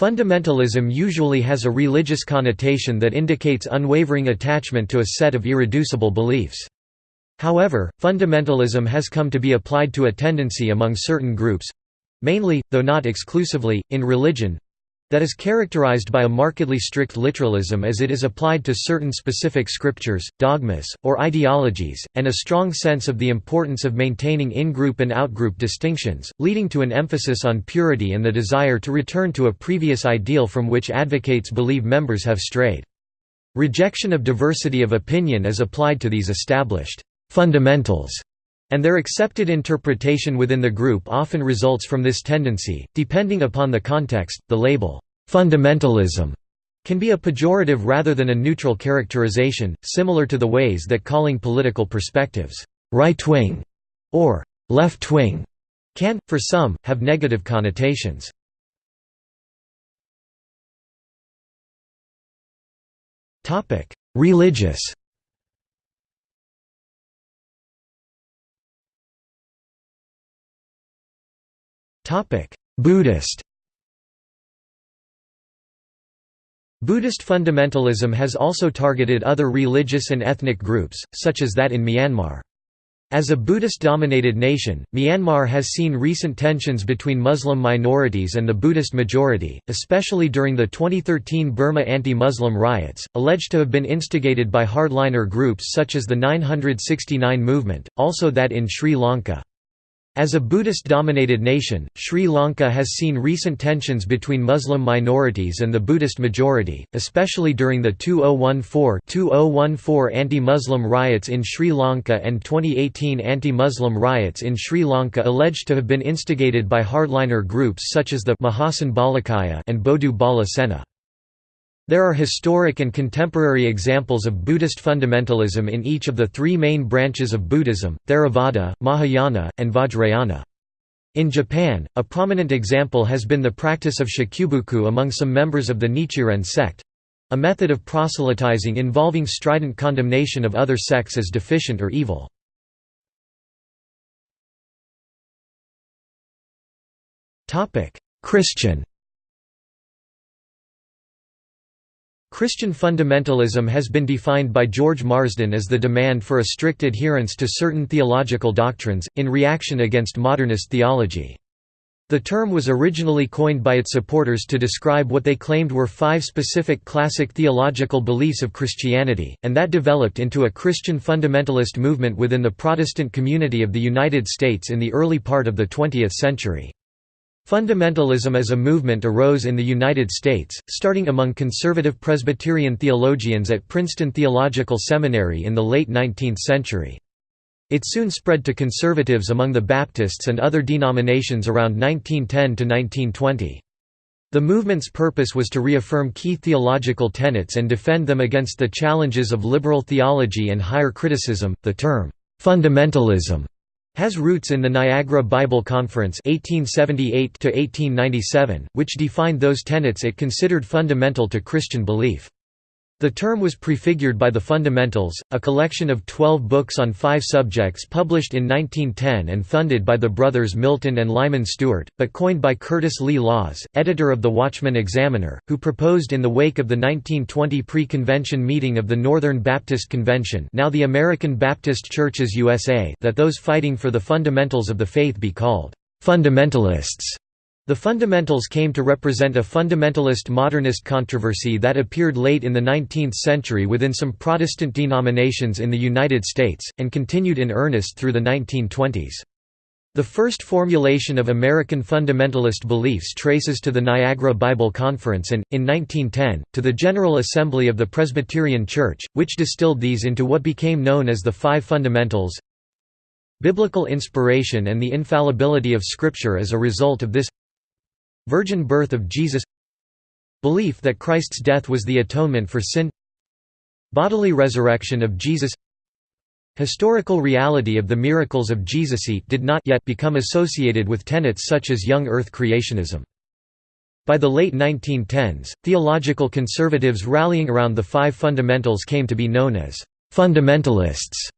Fundamentalism usually has a religious connotation that indicates unwavering attachment to a set of irreducible beliefs. However, fundamentalism has come to be applied to a tendency among certain groups—mainly, though not exclusively, in religion, that is characterized by a markedly strict literalism as it is applied to certain specific scriptures, dogmas, or ideologies, and a strong sense of the importance of maintaining in-group and out-group distinctions, leading to an emphasis on purity and the desire to return to a previous ideal from which advocates believe members have strayed. Rejection of diversity of opinion is applied to these established fundamentals, and their accepted interpretation within the group often results from this tendency. Depending upon the context, the label, fundamentalism, can be a pejorative rather than a neutral characterization, similar to the ways that calling political perspectives right-wing or left-wing can, for some, have negative connotations. Religious Buddhist Buddhist fundamentalism has also targeted other religious and ethnic groups, such as that in Myanmar. As a Buddhist-dominated nation, Myanmar has seen recent tensions between Muslim minorities and the Buddhist majority, especially during the 2013 Burma anti-Muslim riots, alleged to have been instigated by hardliner groups such as the 969 movement, also that in Sri Lanka. As a Buddhist-dominated nation, Sri Lanka has seen recent tensions between Muslim minorities and the Buddhist majority, especially during the 2014-2014 anti-Muslim riots in Sri Lanka and 2018 anti-Muslim riots in Sri Lanka alleged to have been instigated by hardliner groups such as the Mahason Balakaya and Bodu Bala Sena. There are historic and contemporary examples of Buddhist fundamentalism in each of the three main branches of Buddhism, Theravada, Mahayana, and Vajrayana. In Japan, a prominent example has been the practice of shakubuku among some members of the Nichiren sect—a method of proselytizing involving strident condemnation of other sects as deficient or evil. Christian Christian fundamentalism has been defined by George Marsden as the demand for a strict adherence to certain theological doctrines, in reaction against modernist theology. The term was originally coined by its supporters to describe what they claimed were five specific classic theological beliefs of Christianity, and that developed into a Christian fundamentalist movement within the Protestant community of the United States in the early part of the 20th century. Fundamentalism as a movement arose in the United States, starting among conservative Presbyterian theologians at Princeton Theological Seminary in the late 19th century. It soon spread to conservatives among the Baptists and other denominations around 1910 to 1920. The movement's purpose was to reaffirm key theological tenets and defend them against the challenges of liberal theology and higher criticism. The term, fundamentalism, has roots in the Niagara Bible Conference 1878 which defined those tenets it considered fundamental to Christian belief. The term was prefigured by The Fundamentals, a collection of twelve books on five subjects published in 1910 and funded by the brothers Milton and Lyman Stewart, but coined by Curtis Lee Laws, editor of the Watchman Examiner, who proposed in the wake of the 1920 pre-convention meeting of the Northern Baptist Convention now the American Baptist Churches USA that those fighting for the fundamentals of the faith be called «fundamentalists». The fundamentals came to represent a fundamentalist modernist controversy that appeared late in the 19th century within some Protestant denominations in the United States, and continued in earnest through the 1920s. The first formulation of American fundamentalist beliefs traces to the Niagara Bible Conference and, in 1910, to the General Assembly of the Presbyterian Church, which distilled these into what became known as the Five Fundamentals. Biblical inspiration and the infallibility of Scripture as a result of this Virgin birth of Jesus Belief that Christ's death was the atonement for sin Bodily resurrection of Jesus Historical reality of the miracles of Jesus did not yet become associated with tenets such as young earth creationism. By the late 1910s, theological conservatives rallying around the five fundamentals came to be known as fundamentalists.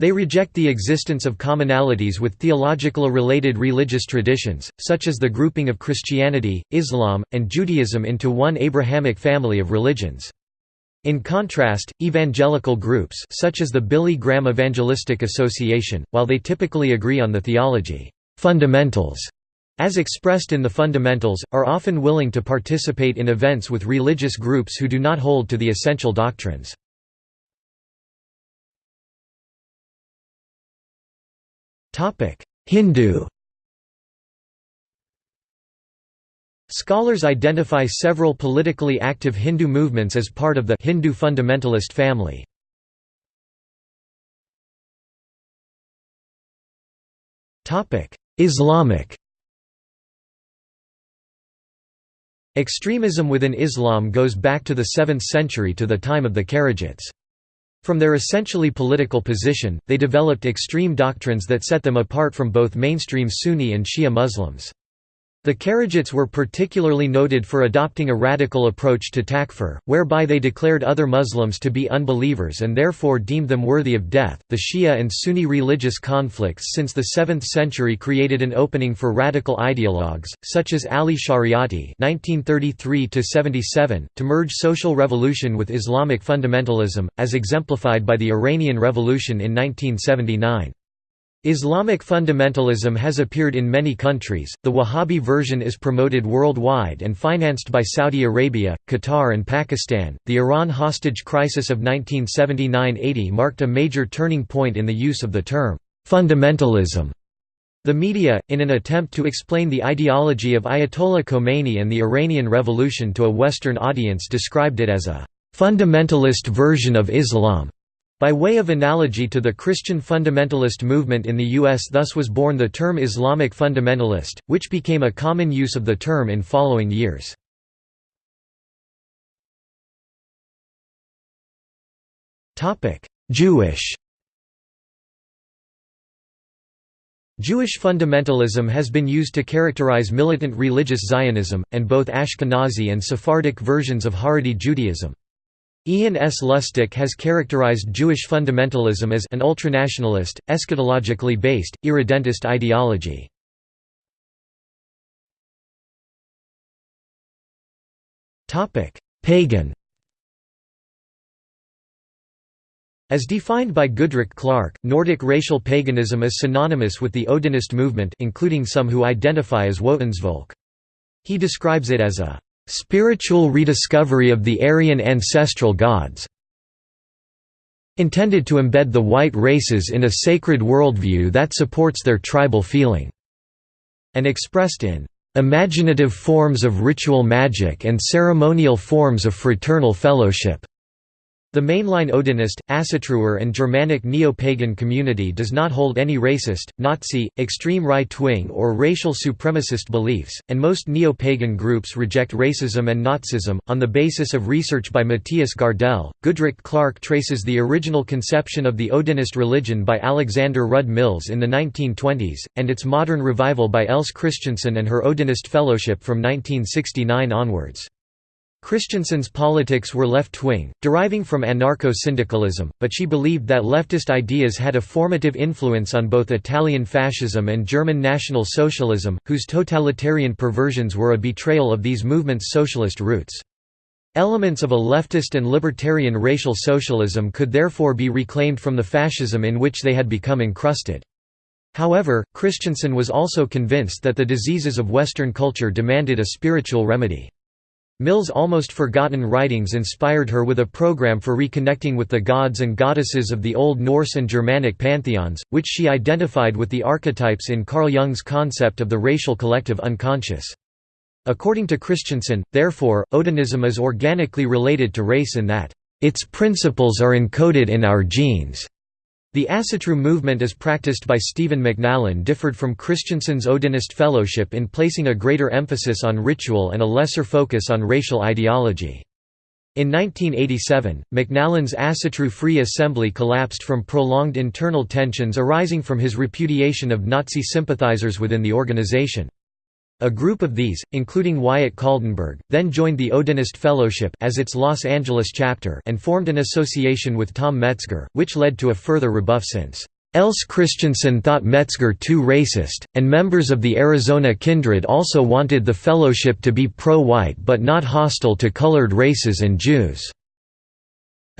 They reject the existence of commonalities with theological related religious traditions, such as the grouping of Christianity, Islam, and Judaism into one Abrahamic family of religions. In contrast, evangelical groups such as the Billy Graham Evangelistic Association, while they typically agree on the theology fundamentals as expressed in the fundamentals, are often willing to participate in events with religious groups who do not hold to the essential doctrines. Hindu Scholars identify several politically active Hindu movements as part of the Hindu fundamentalist family. Islamic Extremism within Islam goes back to the 7th century to the time of the Kharijites. From their essentially political position, they developed extreme doctrines that set them apart from both mainstream Sunni and Shia Muslims. The Kharijites were particularly noted for adopting a radical approach to takfir, whereby they declared other Muslims to be unbelievers and therefore deemed them worthy of death. The Shia and Sunni religious conflicts since the 7th century created an opening for radical ideologues, such as Ali Shariati (1933–77), to merge social revolution with Islamic fundamentalism, as exemplified by the Iranian Revolution in 1979. Islamic fundamentalism has appeared in many countries, the Wahhabi version is promoted worldwide and financed by Saudi Arabia, Qatar, and Pakistan. The Iran hostage crisis of 1979 80 marked a major turning point in the use of the term fundamentalism. The media, in an attempt to explain the ideology of Ayatollah Khomeini and the Iranian Revolution to a Western audience, described it as a fundamentalist version of Islam. By way of analogy to the Christian fundamentalist movement in the U.S. thus was born the term Islamic fundamentalist, which became a common use of the term in following years. Jewish Jewish fundamentalism has been used to characterize militant religious Zionism, and both Ashkenazi and Sephardic versions of Haredi Judaism. Ian S. Lustick has characterized Jewish fundamentalism as an ultranationalist, eschatologically based, irredentist ideology. Pagan As defined by Goodrick-Clarke, Nordic racial paganism is synonymous with the Odinist movement including some who identify as Wotansvolk. He describes it as a Spiritual rediscovery of the Aryan ancestral gods intended to embed the white races in a sacred worldview that supports their tribal feeling, and expressed in imaginative forms of ritual magic and ceremonial forms of fraternal fellowship. The mainline Odinist, Asatruer and Germanic neo-pagan community does not hold any racist, Nazi, extreme right-wing or racial supremacist beliefs, and most neo-pagan groups reject racism and Nazism. On the basis of research by Matthias Gardell, Goodrick-Clarke traces the original conception of the Odinist religion by Alexander Rud Mills in the 1920s, and its modern revival by Else Christensen and her Odinist Fellowship from 1969 onwards. Christensen's politics were left-wing, deriving from anarcho-syndicalism, but she believed that leftist ideas had a formative influence on both Italian fascism and German National Socialism, whose totalitarian perversions were a betrayal of these movements' socialist roots. Elements of a leftist and libertarian racial socialism could therefore be reclaimed from the fascism in which they had become encrusted. However, Christensen was also convinced that the diseases of Western culture demanded a spiritual remedy. Mill's almost forgotten writings inspired her with a program for reconnecting with the gods and goddesses of the Old Norse and Germanic pantheons, which she identified with the archetypes in Carl Jung's concept of the racial collective unconscious. According to Christensen, therefore, Odinism is organically related to race in that, "...its principles are encoded in our genes." The Asatru movement as practiced by Stephen McNallen differed from Christensen's Odinist fellowship in placing a greater emphasis on ritual and a lesser focus on racial ideology. In 1987, McNallen's Asatru Free Assembly collapsed from prolonged internal tensions arising from his repudiation of Nazi sympathizers within the organization. A group of these, including Wyatt Kaldenberg, then joined the Odinist Fellowship as its Los Angeles chapter and formed an association with Tom Metzger, which led to a further rebuff since Else Christensen thought Metzger too racist, and members of the Arizona Kindred also wanted the fellowship to be pro-white but not hostile to colored races and Jews.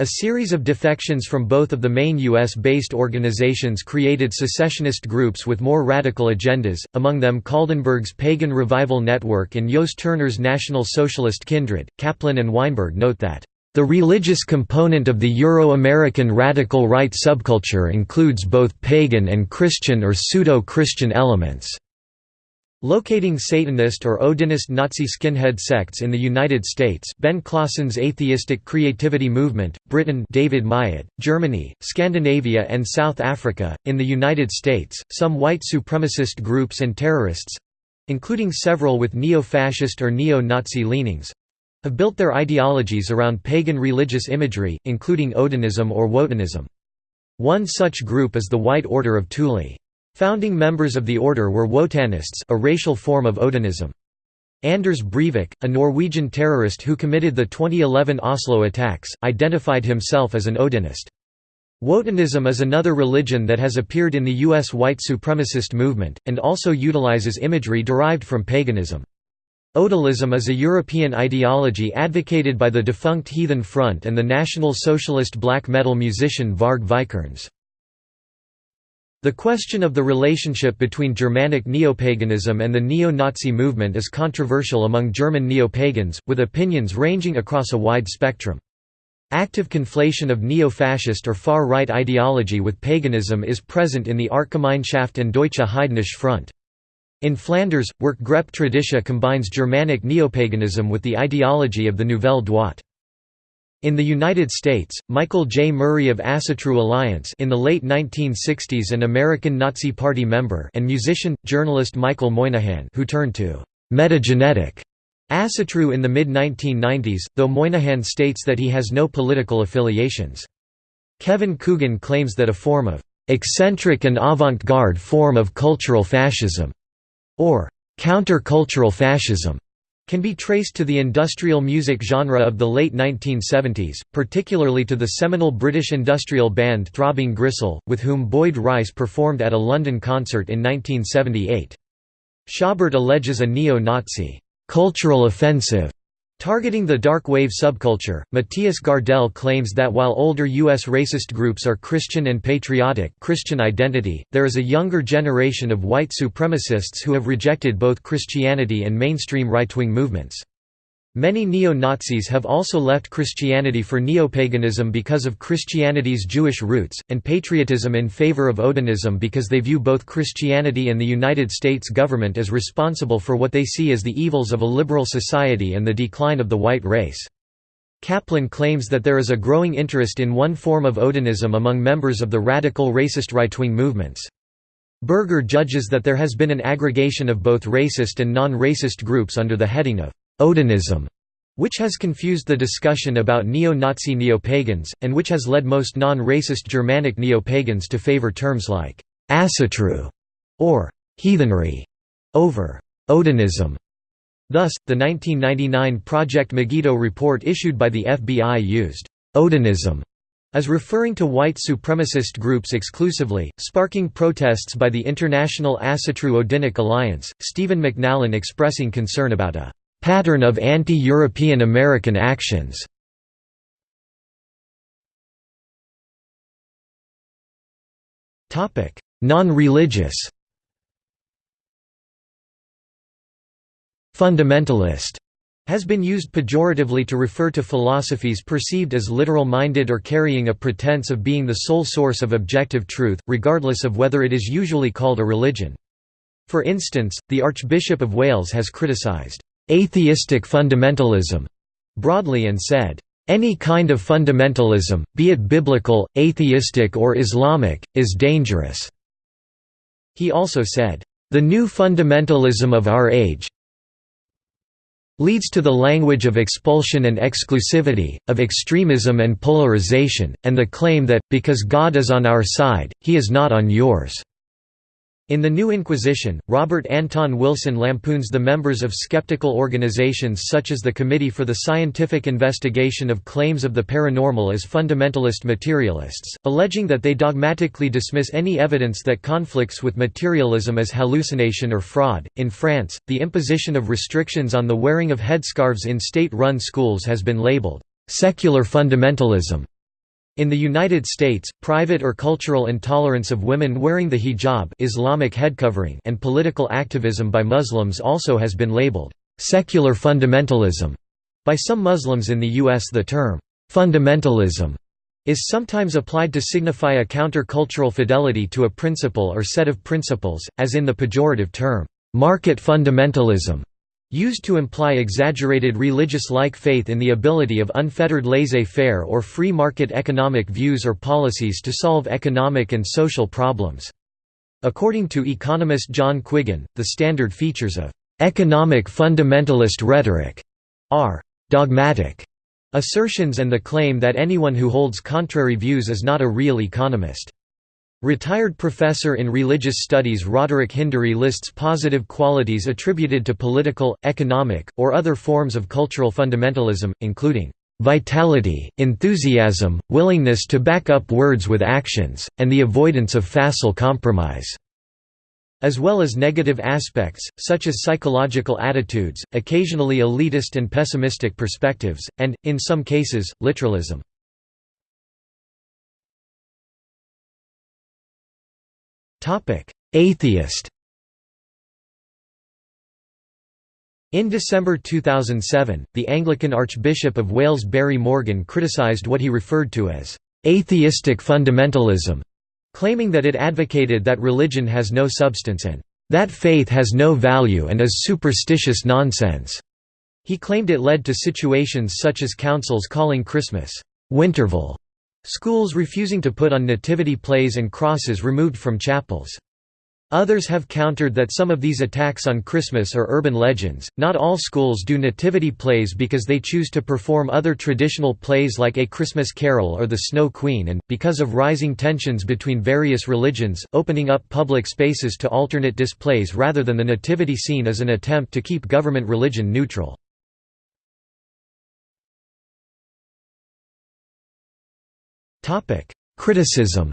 A series of defections from both of the main U.S.-based organizations created secessionist groups with more radical agendas, among them Kaldenberg's Pagan Revival Network and Jost Turner's National Socialist Kindred. Kaplan and Weinberg note that, "...the religious component of the Euro-American radical right subculture includes both pagan and Christian or pseudo-Christian elements." Locating Satanist or Odinist Nazi skinhead sects in the United States Ben Klassen's Atheistic Creativity Movement, Britain David Myatt, Germany, Scandinavia and South Africa, in the United States, some white supremacist groups and terrorists—including several with neo-fascist or neo-Nazi leanings—have built their ideologies around pagan religious imagery, including Odinism or Wotanism. One such group is the White Order of Thule. Founding members of the order were Wotanists a racial form of Odinism. Anders Breivik, a Norwegian terrorist who committed the 2011 Oslo attacks, identified himself as an Odinist. Wotanism is another religion that has appeared in the U.S. white supremacist movement, and also utilizes imagery derived from paganism. Odalism is a European ideology advocated by the defunct Heathen Front and the National Socialist black metal musician Varg Vikernes. The question of the relationship between Germanic neopaganism and the neo-Nazi movement is controversial among German neo-pagans, with opinions ranging across a wide spectrum. Active conflation of neo-fascist or far-right ideology with paganism is present in the Artgemeinschaft and Deutsche Heidnische Front. In Flanders, Werkgroep Traditie combines Germanic neopaganism with the ideology of the Nouvelle Droite. In the United States, Michael J. Murray of Asatru Alliance in the late 1960s an American Nazi Party member and musician, journalist Michael Moynihan who turned to «metagenetic» Asatru in the mid-1990s, though Moynihan states that he has no political affiliations. Kevin Coogan claims that a form of «eccentric and avant-garde form of cultural fascism» or «counter-cultural fascism» can be traced to the industrial music genre of the late 1970s, particularly to the seminal British industrial band Throbbing Gristle, with whom Boyd Rice performed at a London concert in 1978. Schaubert alleges a neo-Nazi cultural offensive Targeting the dark wave subculture, Matthias Gardell claims that while older U.S. racist groups are Christian and patriotic Christian identity, there is a younger generation of white supremacists who have rejected both Christianity and mainstream right-wing movements. Many neo-Nazis have also left Christianity for neopaganism because of Christianity's Jewish roots, and patriotism in favor of Odinism because they view both Christianity and the United States government as responsible for what they see as the evils of a liberal society and the decline of the white race. Kaplan claims that there is a growing interest in one form of Odinism among members of the radical racist right-wing movements. Berger judges that there has been an aggregation of both racist and non-racist groups under the heading of Odinism, which has confused the discussion about neo-Nazi neo-pagans, and which has led most non-racist Germanic neo-pagans to favor terms like «asatru» or «heathenry» over «Odinism». Thus, the 1999 Project Megiddo report issued by the FBI used «Odinism» as referring to white supremacist groups exclusively, sparking protests by the International Asatru Odinic Alliance, Stephen McNallen expressing concern about a pattern of anti-European American actions. Non-religious Fundamentalist has been used pejoratively to refer to philosophies perceived as literal-minded or carrying a pretense of being the sole source of objective truth, regardless of whether it is usually called a religion. For instance, the Archbishop of Wales has criticised atheistic fundamentalism broadly and said, any kind of fundamentalism, be it biblical, atheistic or Islamic, is dangerous." He also said, "...the new fundamentalism of our age leads to the language of expulsion and exclusivity, of extremism and polarization, and the claim that, because God is on our side, he is not on yours." In The New Inquisition, Robert Anton Wilson lampoons the members of skeptical organizations such as the Committee for the Scientific Investigation of Claims of the Paranormal as fundamentalist materialists, alleging that they dogmatically dismiss any evidence that conflicts with materialism as hallucination or fraud. In France, the imposition of restrictions on the wearing of headscarves in state run schools has been labeled secular fundamentalism. In the United States, private or cultural intolerance of women wearing the hijab Islamic headcovering and political activism by Muslims also has been labeled secular fundamentalism. By some Muslims in the U.S. the term fundamentalism is sometimes applied to signify a counter-cultural fidelity to a principle or set of principles, as in the pejorative term market fundamentalism. Used to imply exaggerated religious-like faith in the ability of unfettered laissez-faire or free market economic views or policies to solve economic and social problems. According to economist John Quiggin, the standard features of economic fundamentalist rhetoric are dogmatic assertions and the claim that anyone who holds contrary views is not a real economist. Retired professor in religious studies Roderick Hindery lists positive qualities attributed to political, economic, or other forms of cultural fundamentalism, including vitality, enthusiasm, willingness to back up words with actions, and the avoidance of facile compromise", as well as negative aspects, such as psychological attitudes, occasionally elitist and pessimistic perspectives, and, in some cases, literalism. Atheist In December 2007, the Anglican Archbishop of Wales Barry Morgan criticised what he referred to as «atheistic fundamentalism», claiming that it advocated that religion has no substance and «that faith has no value and is superstitious nonsense». He claimed it led to situations such as councils calling Christmas «Winterval» Schools refusing to put on nativity plays and crosses removed from chapels. Others have countered that some of these attacks on Christmas are urban legends. Not all schools do nativity plays because they choose to perform other traditional plays like A Christmas Carol or The Snow Queen, and, because of rising tensions between various religions, opening up public spaces to alternate displays rather than the nativity scene is an attempt to keep government religion neutral. Criticism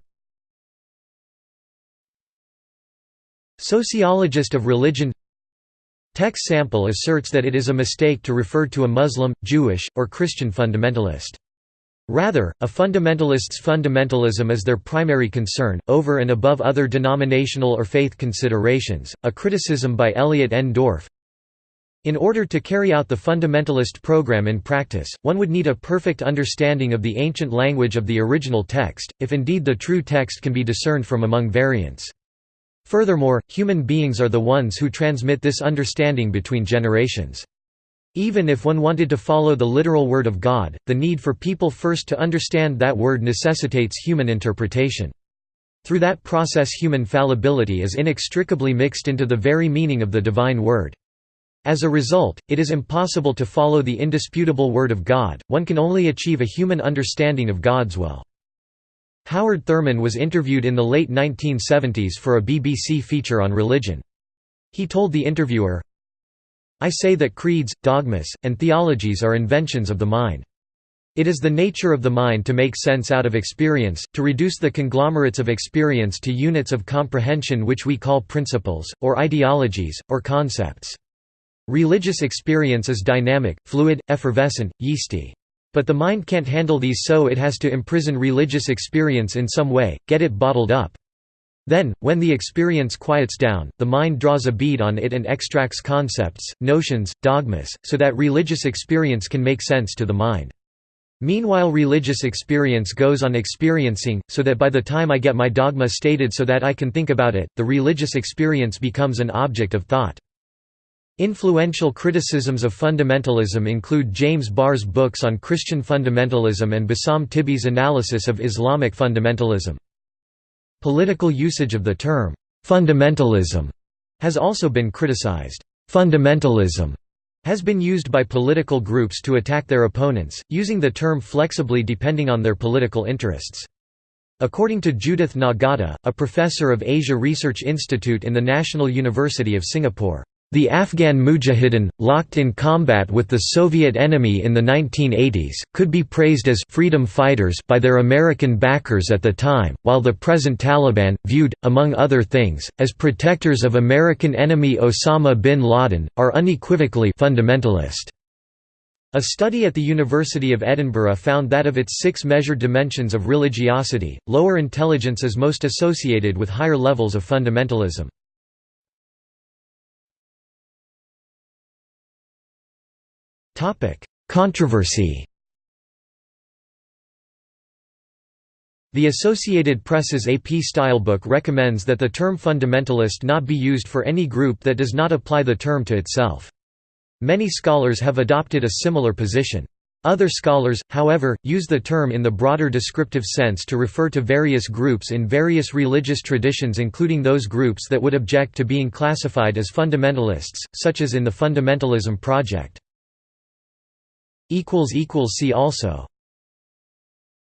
Sociologist of religion Tex Sample asserts that it is a mistake to refer to a Muslim, Jewish, or Christian fundamentalist. Rather, a fundamentalist's fundamentalism is their primary concern, over and above other denominational or faith considerations. A criticism by Elliot N. Dorff in order to carry out the fundamentalist program in practice, one would need a perfect understanding of the ancient language of the original text, if indeed the true text can be discerned from among variants. Furthermore, human beings are the ones who transmit this understanding between generations. Even if one wanted to follow the literal word of God, the need for people first to understand that word necessitates human interpretation. Through that process human fallibility is inextricably mixed into the very meaning of the divine word. As a result, it is impossible to follow the indisputable Word of God, one can only achieve a human understanding of God's will. Howard Thurman was interviewed in the late 1970s for a BBC feature on religion. He told the interviewer, I say that creeds, dogmas, and theologies are inventions of the mind. It is the nature of the mind to make sense out of experience, to reduce the conglomerates of experience to units of comprehension which we call principles, or ideologies, or concepts. Religious experience is dynamic, fluid, effervescent, yeasty. But the mind can't handle these so it has to imprison religious experience in some way, get it bottled up. Then, when the experience quiets down, the mind draws a bead on it and extracts concepts, notions, dogmas, so that religious experience can make sense to the mind. Meanwhile religious experience goes on experiencing, so that by the time I get my dogma stated so that I can think about it, the religious experience becomes an object of thought. Influential criticisms of fundamentalism include James Barr's books on Christian fundamentalism and Bassam Tibi's analysis of Islamic fundamentalism. Political usage of the term, fundamentalism, has also been criticized. Fundamentalism has been used by political groups to attack their opponents, using the term flexibly depending on their political interests. According to Judith Nagata, a professor of Asia Research Institute in the National University of Singapore, "...the Afghan Mujahideen, locked in combat with the Soviet enemy in the 1980s, could be praised as freedom fighters by their American backers at the time, while the present Taliban, viewed, among other things, as protectors of American enemy Osama bin Laden, are unequivocally fundamentalist." A study at the University of Edinburgh found that of its six measured dimensions of religiosity, lower intelligence is most associated with higher levels of fundamentalism. Controversy The Associated Press's AP Stylebook recommends that the term fundamentalist not be used for any group that does not apply the term to itself. Many scholars have adopted a similar position. Other scholars, however, use the term in the broader descriptive sense to refer to various groups in various religious traditions including those groups that would object to being classified as fundamentalists, such as in the Fundamentalism Project. See also